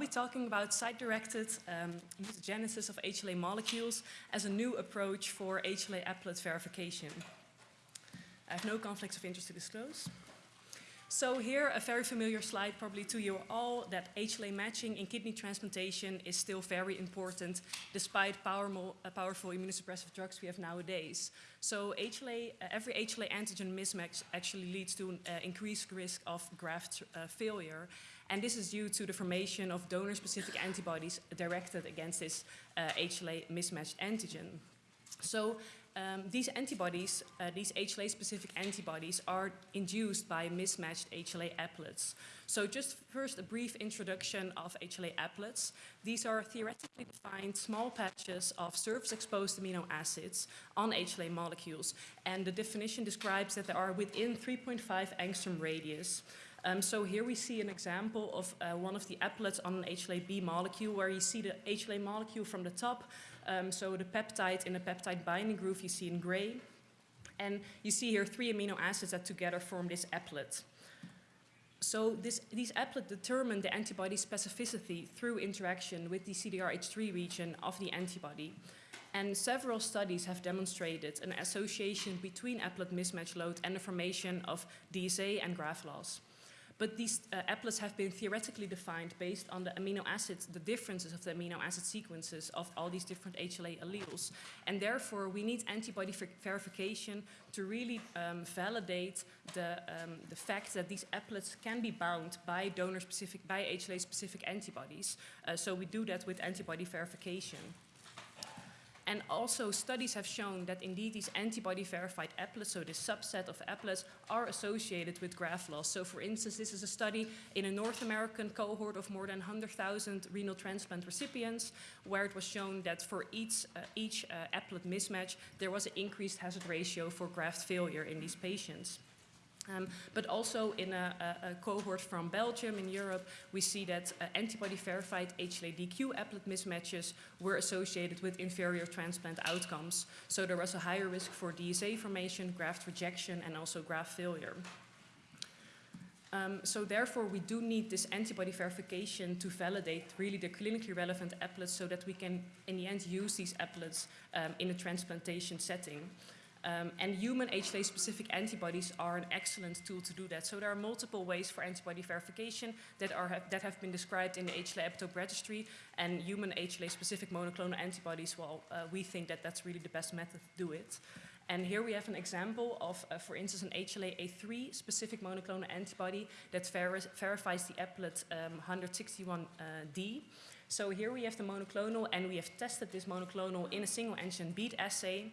be talking about site-directed um, mutagenesis of HLA molecules as a new approach for HLA applet verification. I have no conflicts of interest to disclose. So here, a very familiar slide probably to you all, that HLA matching in kidney transplantation is still very important despite powerful, uh, powerful immunosuppressive drugs we have nowadays. So HLA, uh, every HLA antigen mismatch actually leads to an uh, increased risk of graft uh, failure. And this is due to the formation of donor-specific antibodies directed against this HLA uh, mismatched antigen. So um, these antibodies, uh, these HLA-specific antibodies, are induced by mismatched HLA applets. So just first a brief introduction of HLA applets. These are theoretically defined small patches of surface-exposed amino acids on HLA molecules. And the definition describes that they are within 3.5 angstrom radius. Um, so here we see an example of uh, one of the applets on an HLA-B molecule where you see the HLA molecule from the top um, so the peptide in the peptide binding groove you see in gray. And you see here three amino acids that together form this applet. So this, these applet determine the antibody specificity through interaction with the CDRH3 region of the antibody. And several studies have demonstrated an association between applet mismatch load and the formation of DSA and graft loss. But these uh, applets have been theoretically defined based on the amino acids, the differences of the amino acid sequences of all these different HLA alleles. And therefore, we need antibody verification to really um, validate the, um, the fact that these applets can be bound by donor-specific, by HLA-specific antibodies. Uh, so we do that with antibody verification. And also studies have shown that indeed these antibody-verified applets, so this subset of applets, are associated with graft loss. So for instance, this is a study in a North American cohort of more than 100,000 renal transplant recipients, where it was shown that for each, uh, each uh, applet mismatch, there was an increased hazard ratio for graft failure in these patients. Um, but also in a, a, a, cohort from Belgium in Europe, we see that uh, antibody-verified HLA-DQ applet mismatches were associated with inferior transplant outcomes. So there was a higher risk for DSA formation, graft rejection, and also graft failure. Um, so therefore, we do need this antibody verification to validate really the clinically relevant applets so that we can, in the end, use these applets um, in a transplantation setting. Um, and human HLA-specific antibodies are an excellent tool to do that. So there are multiple ways for antibody verification that, are, that have been described in the HLA epitope registry. And human HLA-specific monoclonal antibodies, well, uh, we think that that's really the best method to do it. And here we have an example of, uh, for instance, an HLA-A3 specific monoclonal antibody that ver verifies the applet um, 161D. So here we have the monoclonal, and we have tested this monoclonal in a single antigen bead assay.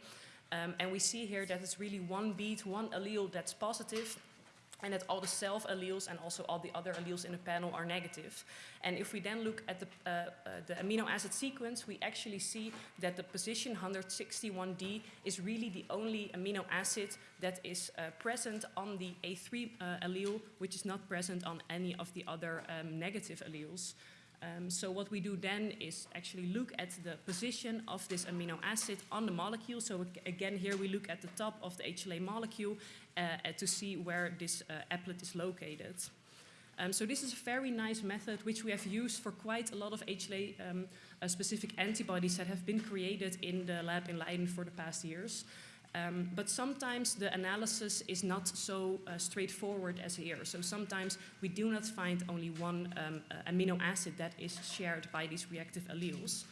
Um, and we see here that it's really one bead, one allele that's positive, and that all the self alleles and also all the other alleles in the panel are negative. And if we then look at the, uh, uh, the amino acid sequence, we actually see that the position 161D is really the only amino acid that is uh, present on the A3 uh, allele, which is not present on any of the other um, negative alleles. Um, so what we do then is actually look at the position of this amino acid on the molecule. So again, here we look at the top of the HLA molecule uh, to see where this uh, applet is located. Um, so this is a very nice method which we have used for quite a lot of HLA-specific um, uh, antibodies that have been created in the lab in Leiden for the past years. Um, but sometimes the analysis is not so uh, straightforward as here. So sometimes we do not find only one um, amino acid that is shared by these reactive alleles.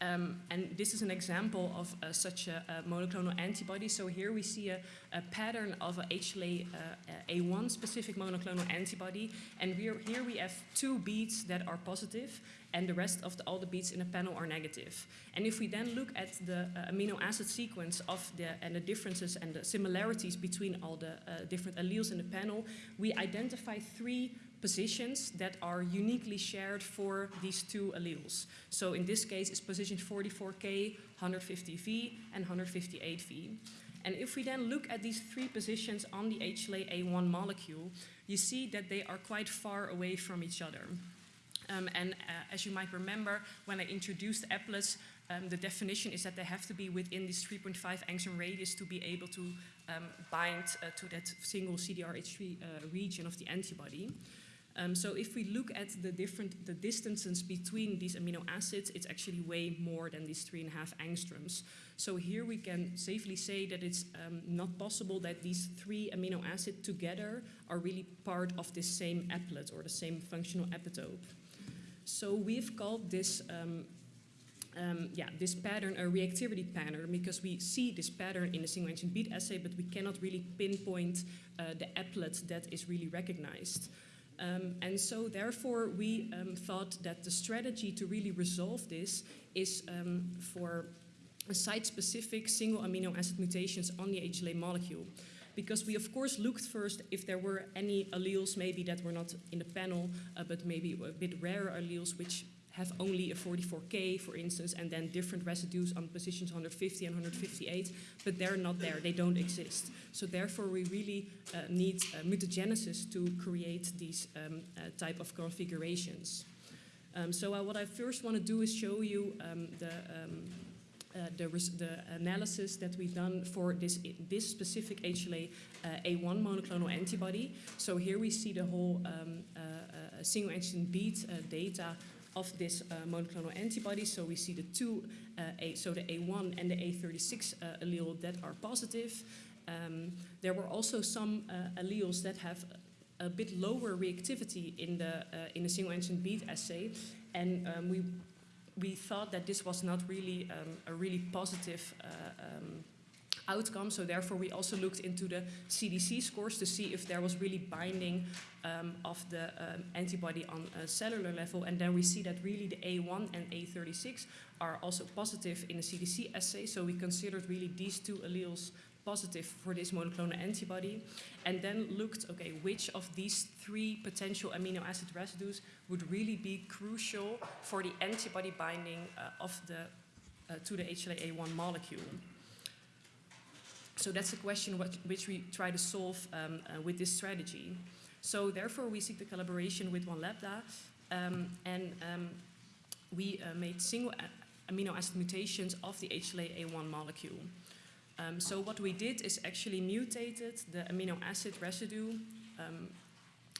Um, and this is an example of uh, such a, a, monoclonal antibody. So here we see a, a pattern of a HLA uh, A1 specific monoclonal antibody. And here we have two beads that are positive and the rest of the, all the beads in the panel are negative. And if we then look at the uh, amino acid sequence of the, and the differences and the similarities between all the uh, different alleles in the panel, we identify three positions that are uniquely shared for these two alleles. So in this case, it's position 44K, 150V, and 158V. And if we then look at these three positions on the HLA-A1 molecule, you see that they are quite far away from each other. Um, and uh, as you might remember, when I introduced applets, um, the definition is that they have to be within this 3.5 angstrom radius to be able to um, bind uh, to that single CDRH3 uh, region of the antibody. Um, so if we look at the different the distances between these amino acids, it's actually way more than these three and a half angstroms. So here we can safely say that it's um, not possible that these three amino acids together are really part of this same applet or the same functional epitope. So we've called this um, um, yeah, this pattern a reactivity pattern because we see this pattern in the single engine bead assay, but we cannot really pinpoint uh, the applet that is really recognized. Um, and so therefore we um, thought that the strategy to really resolve this is um, for site-specific single amino acid mutations on the HLA molecule. Because we of course looked first if there were any alleles maybe that were not in the panel, uh, but maybe a bit rarer alleles which have only a 44K, for instance, and then different residues on positions 150 and 158, but they're not there, they don't exist. So therefore we really uh, need uh, mutagenesis to create these um, uh, type of configurations. Um, so uh, what I first want to do is show you um, the um, uh, the, the, analysis that we've done for this, this specific HLA uh, A1 monoclonal antibody. So here we see the whole um, uh, uh single antigen bead uh, data of this uh, monoclonal antibody. So we see the two, uh, A, so the A1 and the A36 uh, allele that are positive. Um, there were also some uh, alleles that have a bit lower reactivity in the in the single antigen bead assay, and um, we we thought that this was not really um, a really positive um, outcome. So therefore, we also looked into the CDC scores to see if there was really binding um, of the um, antibody on a cellular level. And then we see that really the A1 and A36 are also positive in the CDC assay. So we considered really these two alleles positive for this monoclonal antibody and then looked, okay, which of these three potential amino acid residues would really be crucial for the antibody binding uh, of the, uh, to the HLA-A1 molecule. So that's a question what, which we try to solve um, uh, with this strategy. So therefore, we seek the collaboration with One Lambda, um, and um, we uh, made single amino acid mutations of the HLA-A1 molecule. Um, so what we did is actually mutated the amino acid residue um,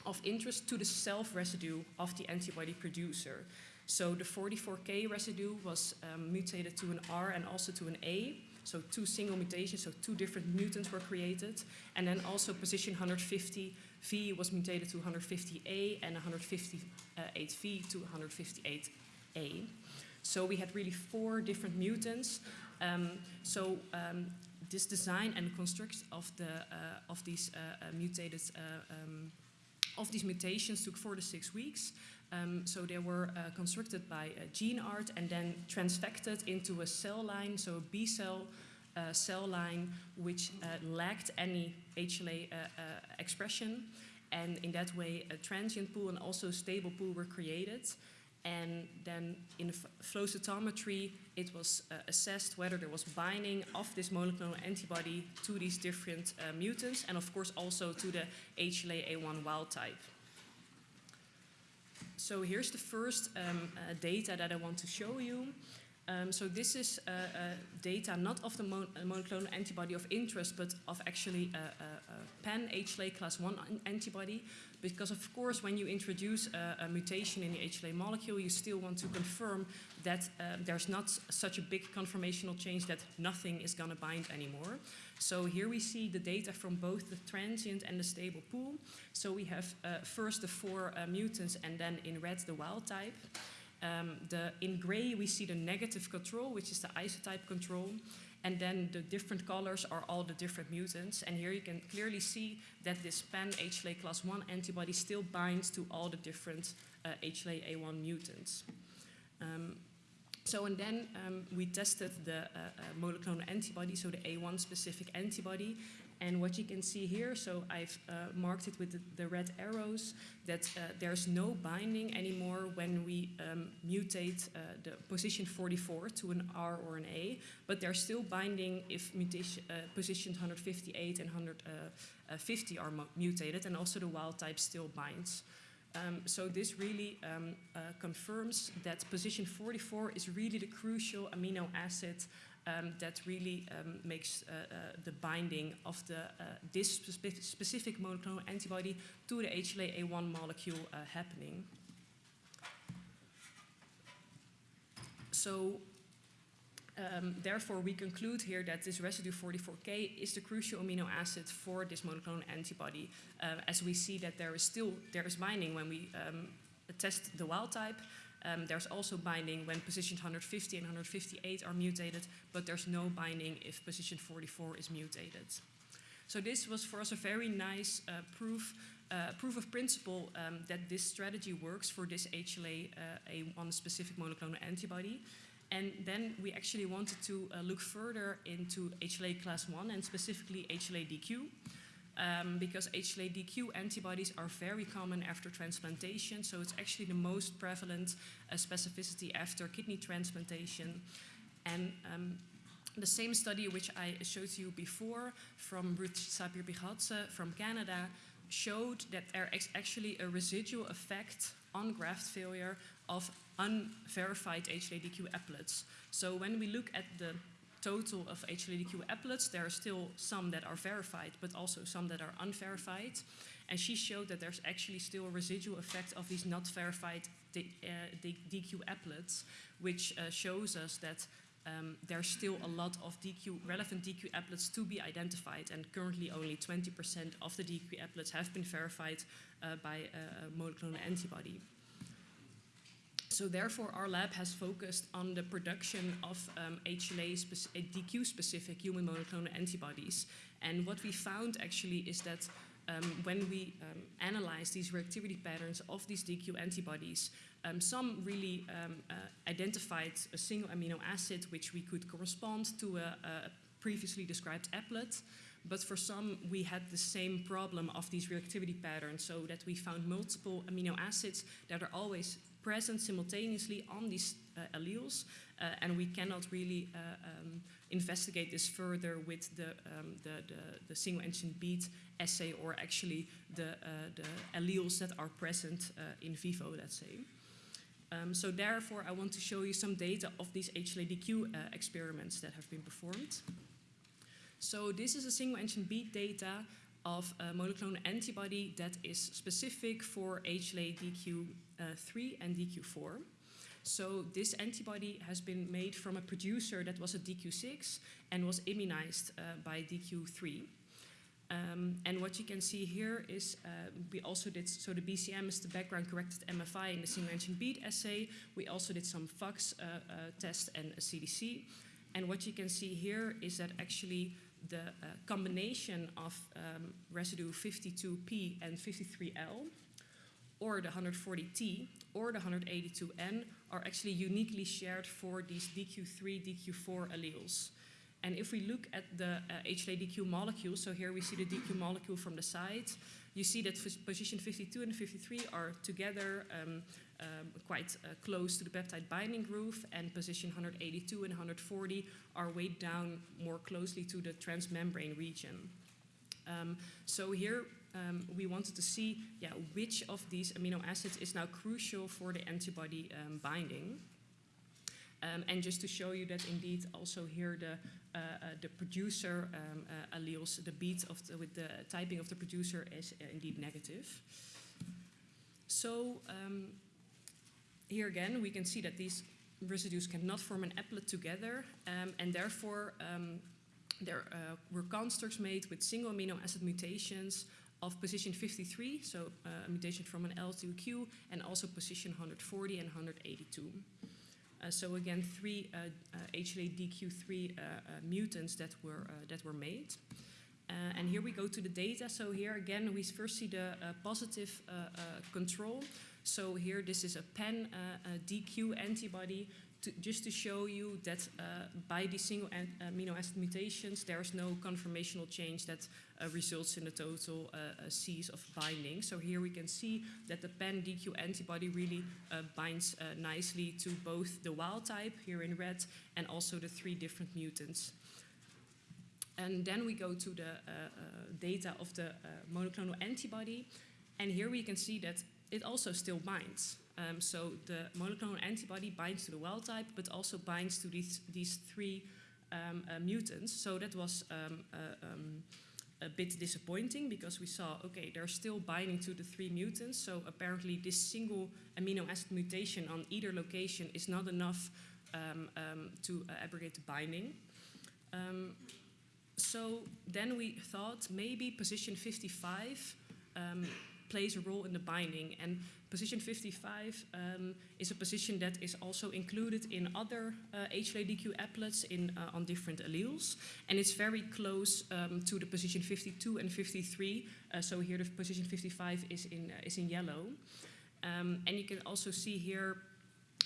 of interest to the self residue of the antibody producer. So the 44K residue was um, mutated to an R and also to an A, so two single mutations, so two different mutants were created. And then also position 150V was mutated to 150A and 158V to 158A. So we had really four different mutants. Um, so um, this design and construct of the uh, of these uh, uh, mutated uh, um, of these mutations took four to six weeks. Um, so they were uh, constructed by uh, GeneArt and then transfected into a cell line, so a B cell uh, cell line which uh, lacked any HLA uh, uh, expression. And in that way, a transient pool and also a stable pool were created. And then in flow cytometry, it was assessed whether there was binding of this monoclonal antibody to these different mutants, and of course also to the HLA-A1 wild type. So here's the first um, uh, data that I want to show you. Um, so this is uh, uh, data not of the mon uh, monoclonal antibody of interest, but of actually a, a, a pan HLA class 1 antibody. Because of course, when you introduce a, a, mutation in the HLA molecule, you still want to confirm that uh, there's not such a big conformational change that nothing is going to bind anymore. So here we see the data from both the transient and the stable pool. So we have uh, first the four uh, mutants and then in red the wild type. Um, the, in gray, we see the negative control, which is the isotype control. And then the different colors are all the different mutants. And here you can clearly see that this pan HLA class 1 antibody still binds to all the different uh, HLA-A1 mutants. Um, so and then um, we tested the uh, uh, monoclonal antibody, so the A1 specific antibody, and what you can see here, so I've uh, marked it with the, the, red arrows, that uh, there's no binding anymore when we um, mutate uh, the position 44 to an R or an A, but there's still binding if mutation, uh, positions 158 and 150 are mutated, and also the wild type still binds. Um, so this really um, uh, confirms that position 44 is really the crucial amino acid um, that really um, makes uh, uh, the binding of the, uh, this spe specific monoclonal antibody to the HLA-A1 molecule uh, happening. So um, therefore, we conclude here that this residue 44K is the crucial amino acid for this monoclonal antibody, uh, as we see that there is still there is binding when we um, test the wild type. Um, there's also binding when positions 150 and 158 are mutated, but there's no binding if position 44 is mutated. So this was for us a very nice uh, proof, uh, proof of principle um, that this strategy works for this HLA uh, A1 specific monoclonal antibody. And then we actually wanted to uh, look further into HLA class 1 and specifically HLA-DQ. Um, because HLA-DQ antibodies are very common after transplantation, so it's actually the most prevalent uh, specificity after kidney transplantation. And um, the same study which I showed you before from Ruth Sapir-Bigatse from Canada showed that there is actually a residual effect on graft failure of unverified HLA-DQ applets. So when we look at the total of HLA-DQ applets, there are still some that are verified, but also some that are unverified. And she showed that there's actually still a residual effect of these not verified D, uh, DQ applets, which uh, shows us that um, there's still a lot of DQ, relevant DQ applets to be identified, and currently only 20% of the DQ applets have been verified uh, by a monoclonal antibody. So therefore, our lab has focused on the production of um, HLA DQ-specific human monoclonal antibodies. And what we found actually is that um, when we um, analyze these reactivity patterns of these DQ antibodies, um, some really um, uh, identified a single amino acid which we could correspond to a, a previously described applet. But for some, we had the same problem of these reactivity patterns, so that we found multiple amino acids that are always present simultaneously on these uh, alleles, uh, and we cannot really uh, um, investigate this further with the, um, the, the, the, single engine beat assay or actually the, uh, the alleles that are present in vivo, let's say. Um, so therefore, I want to show you some data of these HLADQ uh, experiments that have been performed. So this is a single engine beat data of a monoclonal antibody that is specific for HLADQ DQ3 and DQ4. So this antibody has been made from a producer that was a DQ6 and was immunized uh, by DQ3. Um, and what you can see here is uh, we also did, so the BCM is the background corrected MFI in the single engine bead assay. We also did some FOX uh, uh, test and a CDC. And what you can see here is that actually the uh, combination of um, residue 52P and 53L or the 140T or the 182N are actually uniquely shared for these DQ3, DQ4 alleles. And if we look at the uh, HLA-DQ molecule, so here we see the DQ molecule from the side, you see that position 52 and 53 are together um, um, quite uh, close to the peptide binding groove, and position 182 and 140 are weighed down more closely to the transmembrane region. Um, so here um, we wanted to see yeah, which of these amino acids is now crucial for the antibody um, binding. Um, and just to show you that indeed also here the, uh, uh, the producer um, uh, alleles, the beat of the, with the typing of the producer is uh, indeed negative. So um, here again, we can see that these residues cannot form an applet together, um, and therefore there uh, were constructs made with single amino acid mutations of position 53, so uh, a mutation from an L to a Q, and also position 140 and 182. Uh, so again, three uh, uh, HLA-DQ3 uh, uh, mutants that were, uh, that were made. and here we go to the data. So here again, we first see the positive control. So here, this is a PEN DQ antibody to, just to show you that uh, by these single amino acid mutations, there is no conformational change that uh, results in the total uh, Cs of binding. So here we can see that the PEN-DQ antibody really uh, binds uh, nicely to both the wild type, here in red, and also the three different mutants. And then we go to the uh, data of the monoclonal antibody, and here we can see that it also still binds. Um, so the monoclonal antibody binds to the wild type, but also binds to these, these three um, uh, mutants. So that was um, uh, um, a bit disappointing because we saw, okay, they're still binding to the three mutants. So apparently this single amino acid mutation on either location is not enough um, um, to uh, abrogate the binding. So then we thought maybe position 55 um, plays a role in the binding. And position 55 um, is a position that is also included in other uh, HLA-DQ applets in, uh, on different alleles. And it's very close um, to the position 52 and 53. Uh, so here the position 55 is in, uh, is in yellow. Um, and you can also see here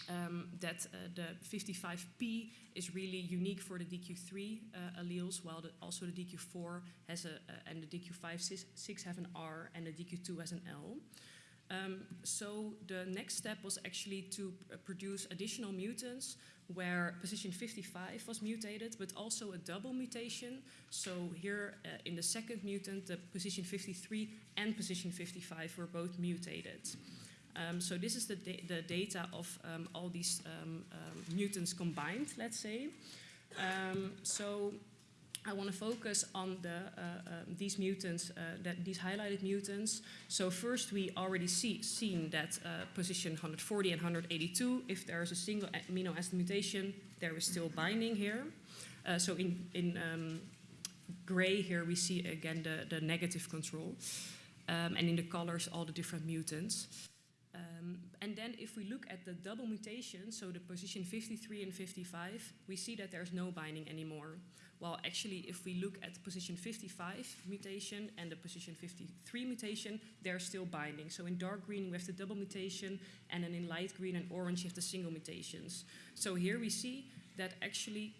um, that uh, the 55P is really unique for the DQ3 uh, alleles, while the, also the DQ4 has a, uh, and the DQ5, 6 have an R, and the DQ2 has an L. Um, so the next step was actually to produce additional mutants where position 55 was mutated, but also a double mutation. So here uh, in the second mutant, the position 53 and position 55 were both mutated. Um, so this is the, da the data of um, all these um, um mutants combined, let's say. Um, so I want to focus on the, uh, um, these mutants, uh, that these highlighted mutants. So first we already see seen that uh, position 140 and 182, if there is a single amino acid mutation, there is still binding here. Uh, so in, in gray here we see again the, the negative control. and in the colors all the different mutants. Um, and then if we look at the double mutation, so the position 53 and 55, we see that there's no binding anymore. While actually if we look at position 55 mutation and the position 53 mutation, they're still binding. So in dark green we have the double mutation and then in light green and orange you have the single mutations. So here we see that actually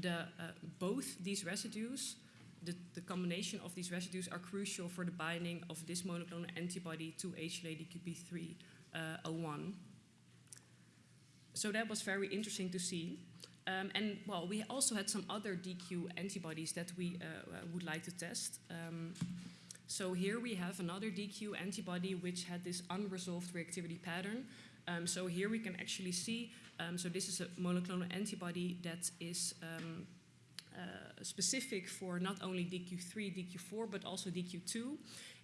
the, uh, both these residues the, the, combination of these residues are crucial for the binding of this monoclonal antibody to HLA-DQP3 uh, 01. So that was very interesting to see. Um, and well, we also had some other DQ antibodies that we uh, uh, would like to test. Um, so here we have another DQ antibody which had this unresolved reactivity pattern. Um, so here we can actually see, um, so this is a monoclonal antibody that is um, uh, specific for not only DQ3, DQ4, but also DQ2.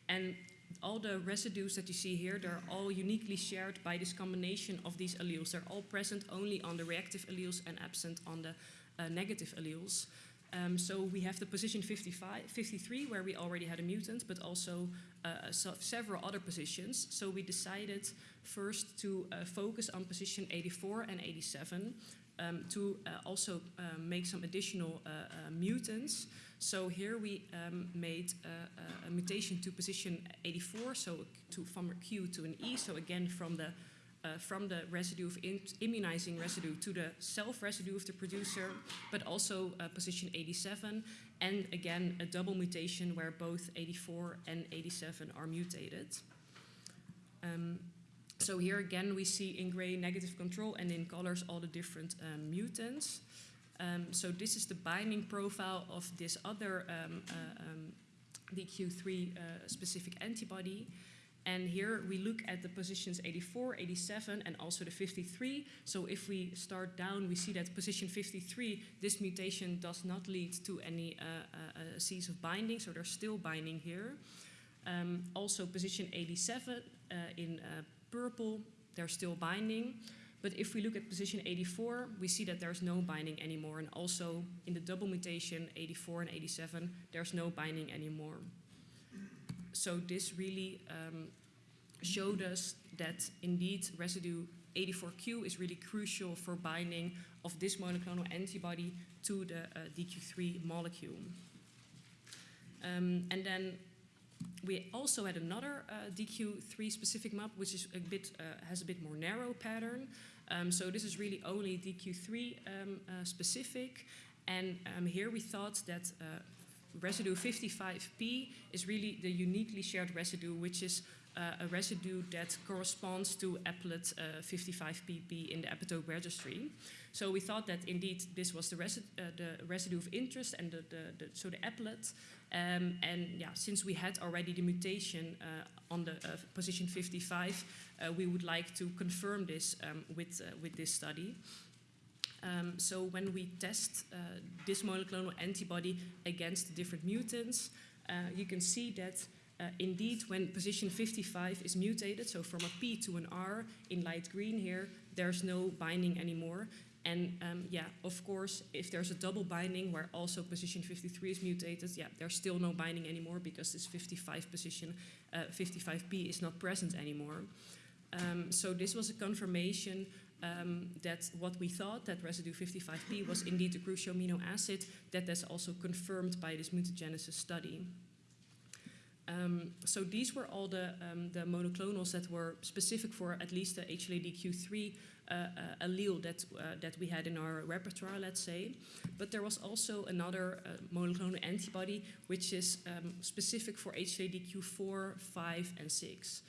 And all the residues that you see here, they're all uniquely shared by this combination of these alleles. They're all present only on the reactive alleles and absent on the uh, negative alleles. Um, so we have the position 55, 53 where we already had a mutant, but also uh, so several other positions. So we decided first to uh, focus on position 84 and 87 um, to uh, also uh, make some additional uh, uh, mutants. So here we um, made a mutation to position 84, so to from a Q to an E. So again, from the uh, from the residue of immunizing residue to the self residue of the producer, but also uh, position 87, and again a double mutation where both 84 and 87 are mutated. Um, so here again we see in gray negative control and in colors all the different um, mutants. Um, so this is the binding profile of this other um, uh, um, DQ3 uh, specific antibody. And here we look at the positions 84, 87, and also the 53. So if we start down, we see that position 53, this mutation does not lead to any uh, uh, Cs of binding, so they're still binding here. Um, also position 87 uh, in uh, purple, they're still binding. But if we look at position 84, we see that there's no binding anymore. And also in the double mutation 84 and 87, there's no binding anymore. So this really um, showed us that indeed residue 84Q is really crucial for binding of this monoclonal antibody to the uh, DQ3 molecule. Um, and then we also had another uh, DQ3 specific map, which is a bit uh, has a bit more narrow pattern. Um, so this is really only DQ3 um, uh, specific. And um, here we thought that uh, residue 55P is really the uniquely shared residue, which is a residue that corresponds to applet 55pp uh, in the epitope registry. So we thought that indeed this was the, resi the residue of interest and the, the, the so the applet um, and yeah, since we had already the mutation uh, on the uh, position 55, uh, we would like to confirm this um, with, uh, with this study. Um, so when we test uh, this monoclonal antibody against different mutants, uh, you can see that uh, indeed when position 55 is mutated, so from a P to an R in light green here, there's no binding anymore. And um, yeah, of course, if there's a double binding where also position 53 is mutated, yeah, there's still no binding anymore because this 55 position, uh, 55p is not present anymore. Um, so this was a confirmation um, that what we thought that residue 55p was indeed a crucial amino acid, that that's also confirmed by this mutagenesis study. Um, so these were all the, um, the monoclonals that were specific for at least the HLA-DQ3 uh, uh, allele that, uh, that we had in our repertoire, let's say. But there was also another uh, monoclonal antibody which is um, specific for HLA-DQ4, 5, and 6.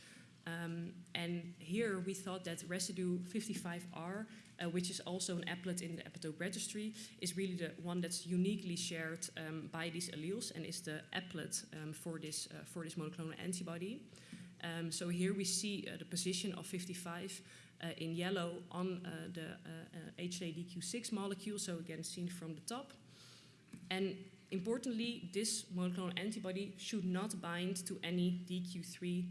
Um, and here we thought that residue 55R, uh, which is also an applet in the epitope registry, is really the one that's uniquely shared um, by these alleles and is the applet um, for, this, uh, for this monoclonal antibody. Um, so here we see uh, the position of 55 uh, in yellow on uh, the HLA-DQ6 uh, molecule, so again seen from the top. And importantly, this monoclonal antibody should not bind to any DQ3 uh,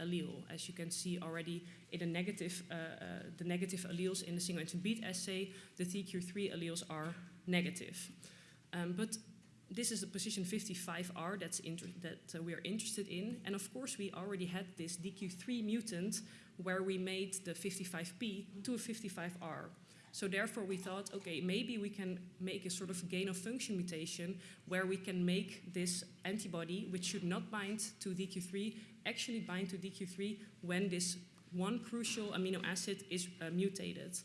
allele. As you can see already in the negative, uh, uh, the negative alleles in the single antigen bead assay, the DQ3 alleles are negative. Um, but this is the position 55R that's that uh, we are interested in. And of course, we already had this DQ3 mutant where we made the 55P to a 55R. So therefore we thought, okay, maybe we can make a sort of gain of function mutation where we can make this antibody, which should not bind to DQ3, actually bind to DQ3 when this one crucial amino acid is uh, mutated.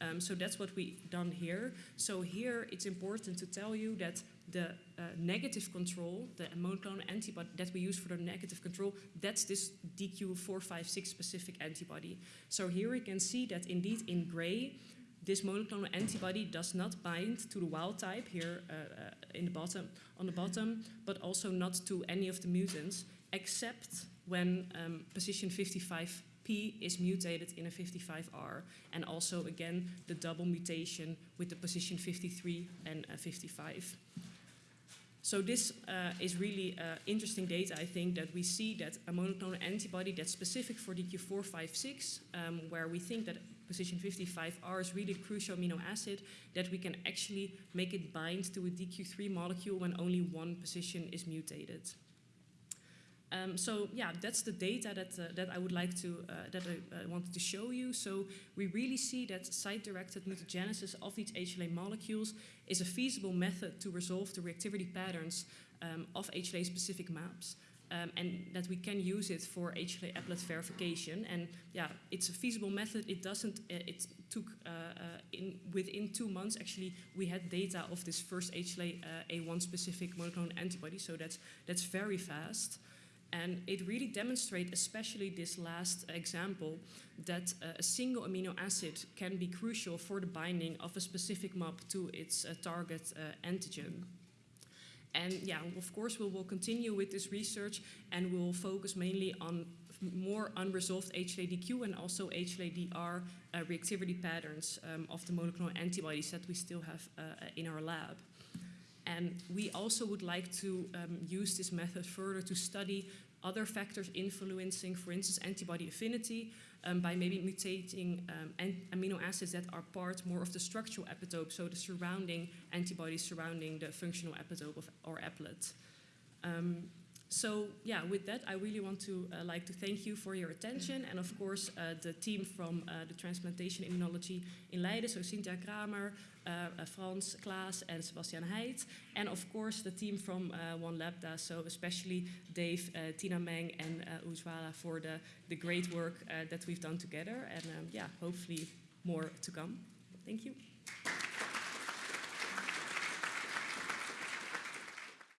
Um, so that's what we've done here. So here it's important to tell you that the uh, negative control, the monoclonal antibody that we use for the negative control, that's this DQ456 specific antibody. So here we can see that indeed in gray, this monoclonal antibody does not bind to the wild type here uh, uh, in the bottom, on the bottom, but also not to any of the mutants, except when um, position 55p is mutated in a 55R, and also again the double mutation with the position 53 and uh, 55. So this uh, is really uh, interesting data, I think, that we see that a monoclonal antibody that's specific for DQ456, um, where we think that position 55R is really crucial amino acid, that we can actually make it bind to a DQ3 molecule when only one position is mutated. Um, so yeah, that's the data that, uh, that I would like to, uh, that I uh, wanted to show you. So we really see that site-directed mutagenesis of these HLA molecules is a feasible method to resolve the reactivity patterns um, of HLA-specific maps. Um, and that we can use it for HLA applet verification. And yeah, it's a feasible method. It doesn't, uh, it took, uh, uh, in, within two months, actually, we had data of this first HLA A1 specific monoclonal antibody. So that's, that's very fast. And it really demonstrates, especially this last example, that uh, a single amino acid can be crucial for the binding of a specific MAP to its uh, target uh, antigen. And yeah, of course, we will continue with this research and we'll focus mainly on more unresolved HLA-DQ and also HLA-DR uh, reactivity patterns um, of the monoclonal antibodies that we still have uh, in our lab. And we also would like to um, use this method further to study other factors influencing, for instance, antibody affinity um, by maybe mutating um, amino acids that are part more of the structural epitope, so the surrounding antibodies surrounding the functional epitope of our applet. Um, so yeah, with that, I really want to uh, like to thank you for your attention, and of course uh, the team from uh, the transplantation immunology in Leiden, so Cynthia Kramer, uh, uh, Frans Klaas, and Sebastian Heid, and of course the team from uh, One Labda, so especially Dave, Tina Meng, and uh, for the the great work that we've done together, and um, yeah, hopefully more to come. Thank you.